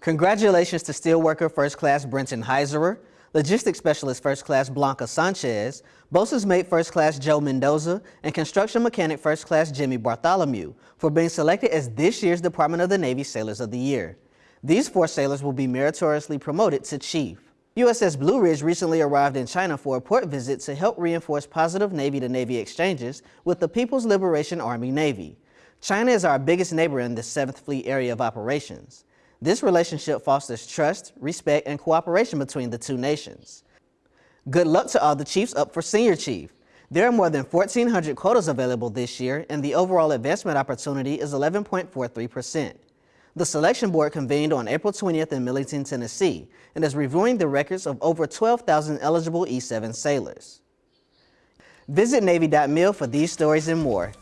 Congratulations to steelworker First Class Brenton Heiserer, Logistics Specialist First Class Blanca Sanchez, Boatswain's Mate First Class Joe Mendoza, and Construction Mechanic First Class Jimmy Bartholomew for being selected as this year's Department of the Navy Sailors of the Year. These four sailors will be meritoriously promoted to Chief. USS Blue Ridge recently arrived in China for a port visit to help reinforce positive Navy-to-Navy -Navy exchanges with the People's Liberation Army Navy. China is our biggest neighbor in the 7th Fleet area of operations. This relationship fosters trust, respect, and cooperation between the two nations. Good luck to all the chiefs up for senior chief. There are more than 1,400 quotas available this year, and the overall advancement opportunity is 11.43%. The selection board convened on April 20th in Millington, Tennessee, and is reviewing the records of over 12,000 eligible E-7 sailors. Visit Navy.mil for these stories and more.